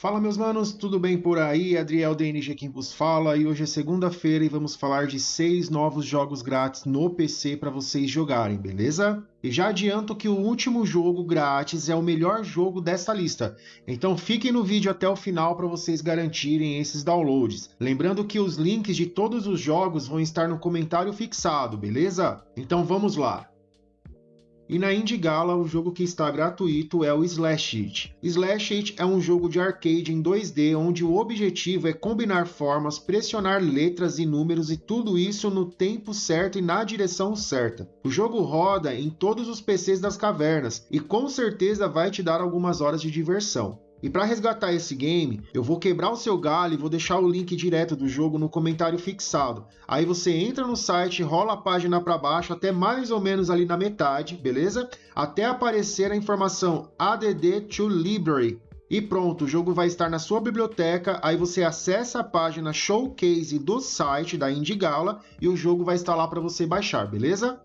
Fala meus manos, tudo bem por aí? Adriel DNG quem vos fala e hoje é segunda-feira e vamos falar de seis novos jogos grátis no PC para vocês jogarem, beleza? E já adianto que o último jogo grátis é o melhor jogo dessa lista, então fiquem no vídeo até o final para vocês garantirem esses downloads. Lembrando que os links de todos os jogos vão estar no comentário fixado, beleza? Então vamos lá! E na Indie Gala, o jogo que está gratuito é o Slash It. Slash It é um jogo de arcade em 2D onde o objetivo é combinar formas, pressionar letras e números e tudo isso no tempo certo e na direção certa. O jogo roda em todos os PCs das cavernas e com certeza vai te dar algumas horas de diversão. E para resgatar esse game, eu vou quebrar o seu galho e vou deixar o link direto do jogo no comentário fixado. Aí você entra no site, rola a página para baixo até mais ou menos ali na metade, beleza? Até aparecer a informação ADD to Library. E pronto, o jogo vai estar na sua biblioteca, aí você acessa a página Showcase do site da Indigala e o jogo vai estar lá para você baixar, beleza?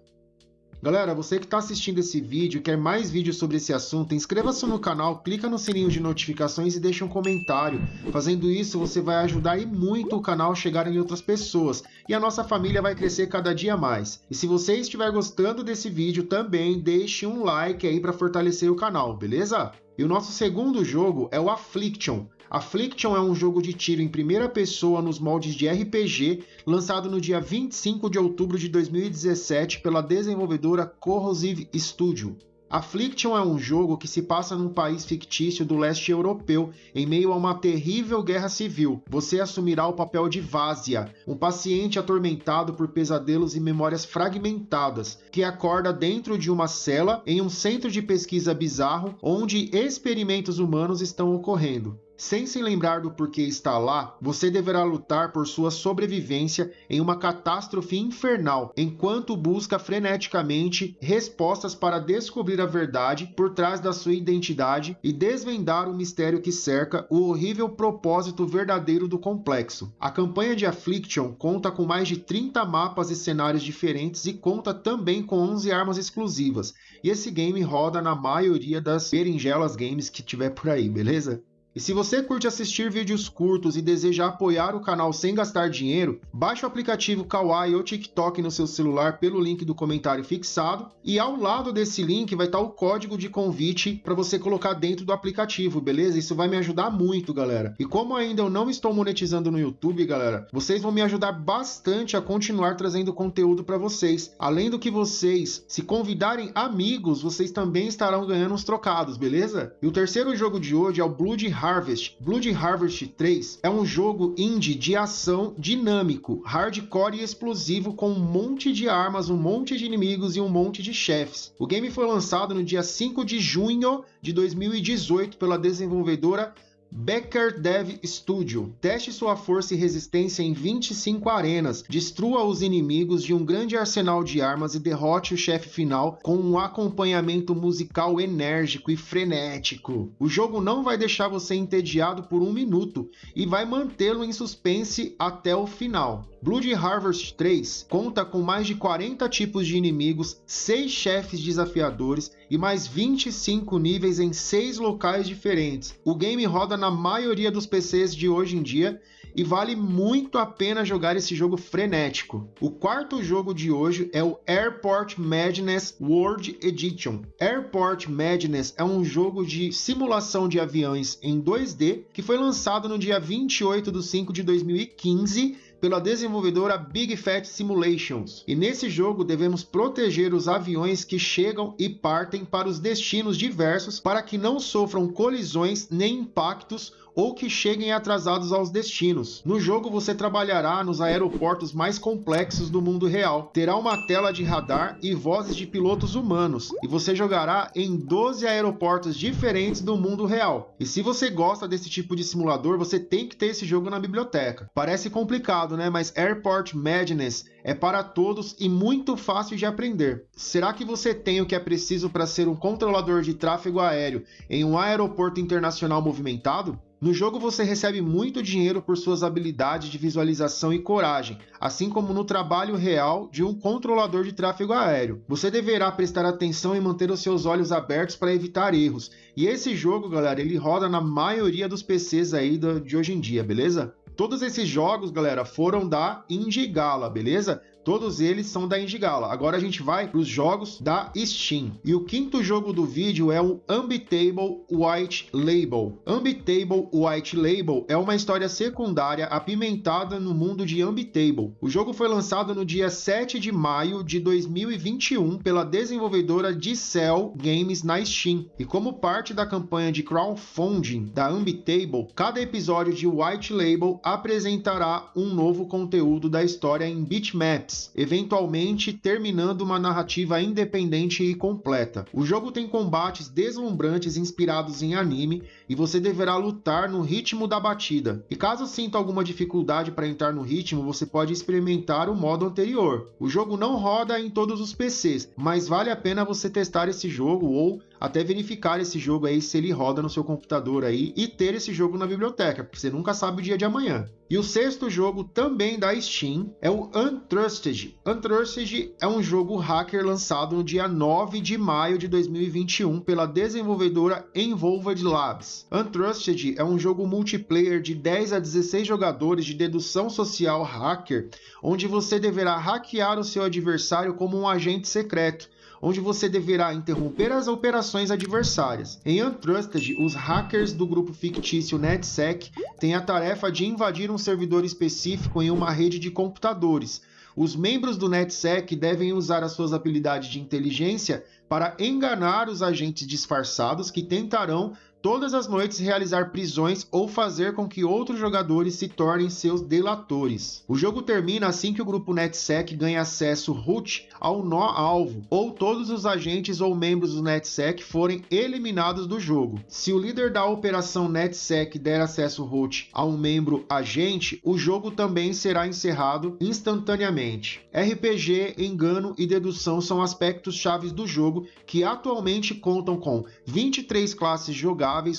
Galera, você que está assistindo esse vídeo e quer mais vídeos sobre esse assunto, inscreva-se no canal, clica no sininho de notificações e deixe um comentário. Fazendo isso, você vai ajudar e muito o canal a chegar em outras pessoas e a nossa família vai crescer cada dia mais. E se você estiver gostando desse vídeo também, deixe um like aí para fortalecer o canal, beleza? E o nosso segundo jogo é o Affliction. Affliction é um jogo de tiro em primeira pessoa nos moldes de RPG, lançado no dia 25 de outubro de 2017 pela desenvolvedora Corrosive Studio. Affliction é um jogo que se passa num país fictício do leste europeu, em meio a uma terrível guerra civil. Você assumirá o papel de Vásia, um paciente atormentado por pesadelos e memórias fragmentadas, que acorda dentro de uma cela em um centro de pesquisa bizarro onde experimentos humanos estão ocorrendo. Sem se lembrar do porquê está lá, você deverá lutar por sua sobrevivência em uma catástrofe infernal, enquanto busca freneticamente respostas para descobrir a verdade por trás da sua identidade e desvendar o mistério que cerca o horrível propósito verdadeiro do complexo. A campanha de Affliction conta com mais de 30 mapas e cenários diferentes e conta também com 11 armas exclusivas. E esse game roda na maioria das berinjelas games que tiver por aí, beleza? E se você curte assistir vídeos curtos e deseja apoiar o canal sem gastar dinheiro, baixe o aplicativo Kawaii ou TikTok no seu celular pelo link do comentário fixado e ao lado desse link vai estar o código de convite para você colocar dentro do aplicativo, beleza? Isso vai me ajudar muito, galera. E como ainda eu não estou monetizando no YouTube, galera, vocês vão me ajudar bastante a continuar trazendo conteúdo para vocês. Além do que vocês, se convidarem amigos, vocês também estarão ganhando uns trocados, beleza? E o terceiro jogo de hoje é o Blood Harvest. Blood Harvest 3 é um jogo indie de ação dinâmico, hardcore e explosivo com um monte de armas, um monte de inimigos e um monte de chefes. O game foi lançado no dia 5 de junho de 2018 pela desenvolvedora Becker Dev Studio. Teste sua força e resistência em 25 arenas. Destrua os inimigos de um grande arsenal de armas e derrote o chefe final com um acompanhamento musical enérgico e frenético. O jogo não vai deixar você entediado por um minuto e vai mantê-lo em suspense até o final. Blood Harvest 3 conta com mais de 40 tipos de inimigos, 6 chefes desafiadores e mais 25 níveis em 6 locais diferentes. O game roda na maioria dos PCs de hoje em dia e vale muito a pena jogar esse jogo frenético. O quarto jogo de hoje é o Airport Madness World Edition. Airport Madness é um jogo de simulação de aviões em 2D que foi lançado no dia 28 de 5 de 2015 pela desenvolvedora Big Fat Simulations. E nesse jogo devemos proteger os aviões que chegam e partem para os destinos diversos para que não sofram colisões nem impactos ou que cheguem atrasados aos destinos. No jogo você trabalhará nos aeroportos mais complexos do mundo real, terá uma tela de radar e vozes de pilotos humanos, e você jogará em 12 aeroportos diferentes do mundo real. E se você gosta desse tipo de simulador, você tem que ter esse jogo na biblioteca. Parece complicado, né? Mas Airport Madness é para todos e muito fácil de aprender. Será que você tem o que é preciso para ser um controlador de tráfego aéreo em um aeroporto internacional movimentado? No jogo você recebe muito dinheiro por suas habilidades de visualização e coragem, assim como no trabalho real de um controlador de tráfego aéreo. Você deverá prestar atenção e manter os seus olhos abertos para evitar erros. E esse jogo, galera, ele roda na maioria dos PCs aí de hoje em dia, beleza? Todos esses jogos, galera, foram da Indigala, beleza? Todos eles são da Indigala. Agora a gente vai para os jogos da Steam. E o quinto jogo do vídeo é o Unbeatable White Label. Unbeatable White Label é uma história secundária apimentada no mundo de Unbeatable. O jogo foi lançado no dia 7 de maio de 2021 pela desenvolvedora Dicel Games na Steam. E como parte da campanha de crowdfunding da Unbeatable, cada episódio de White Label apresentará um novo conteúdo da história em bitmaps eventualmente terminando uma narrativa independente e completa. O jogo tem combates deslumbrantes inspirados em anime e você deverá lutar no ritmo da batida. E caso sinta alguma dificuldade para entrar no ritmo, você pode experimentar o modo anterior. O jogo não roda em todos os PCs, mas vale a pena você testar esse jogo ou até verificar esse jogo aí se ele roda no seu computador aí e ter esse jogo na biblioteca, porque você nunca sabe o dia de amanhã. E o sexto jogo também da Steam é o Untrusted. Untrusted é um jogo hacker lançado no dia 9 de maio de 2021 pela desenvolvedora Envolved Labs. Untrusted é um jogo multiplayer de 10 a 16 jogadores de dedução social hacker, onde você deverá hackear o seu adversário como um agente secreto onde você deverá interromper as operações adversárias. Em Untrusted, os hackers do grupo fictício NetSec têm a tarefa de invadir um servidor específico em uma rede de computadores. Os membros do NetSec devem usar as suas habilidades de inteligência para enganar os agentes disfarçados que tentarão todas as noites realizar prisões ou fazer com que outros jogadores se tornem seus delatores. O jogo termina assim que o grupo NetSec ganha acesso root ao nó alvo, ou todos os agentes ou membros do NetSec forem eliminados do jogo. Se o líder da operação NetSec der acesso root a um membro agente, o jogo também será encerrado instantaneamente. RPG, engano e dedução são aspectos chaves do jogo que atualmente contam com 23 classes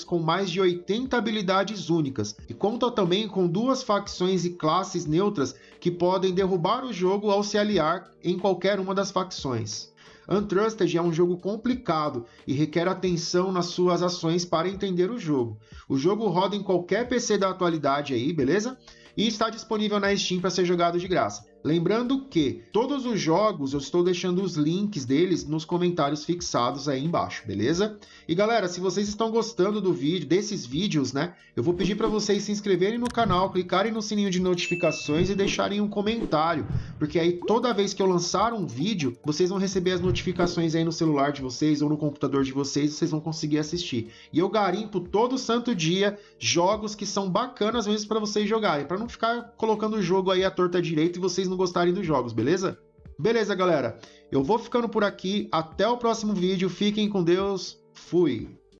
com mais de 80 habilidades únicas e conta também com duas facções e classes neutras que podem derrubar o jogo ao se aliar em qualquer uma das facções. Untrusted é um jogo complicado e requer atenção nas suas ações para entender o jogo. O jogo roda em qualquer PC da atualidade aí, beleza? E está disponível na Steam para ser jogado de graça. Lembrando que todos os jogos eu estou deixando os links deles nos comentários fixados aí embaixo, beleza? E galera, se vocês estão gostando do vídeo, desses vídeos, né? Eu vou pedir para vocês se inscreverem no canal, clicarem no sininho de notificações e deixarem um comentário, porque aí toda vez que eu lançar um vídeo, vocês vão receber as notificações aí no celular de vocês ou no computador de vocês, vocês vão conseguir assistir. E eu garimpo todo santo dia jogos que são bacanas mesmo para vocês jogarem, para não ficar colocando o jogo aí à torta direita e vocês vocês não gostarem dos jogos, beleza? Beleza, galera. Eu vou ficando por aqui. Até o próximo vídeo. Fiquem com Deus. Fui.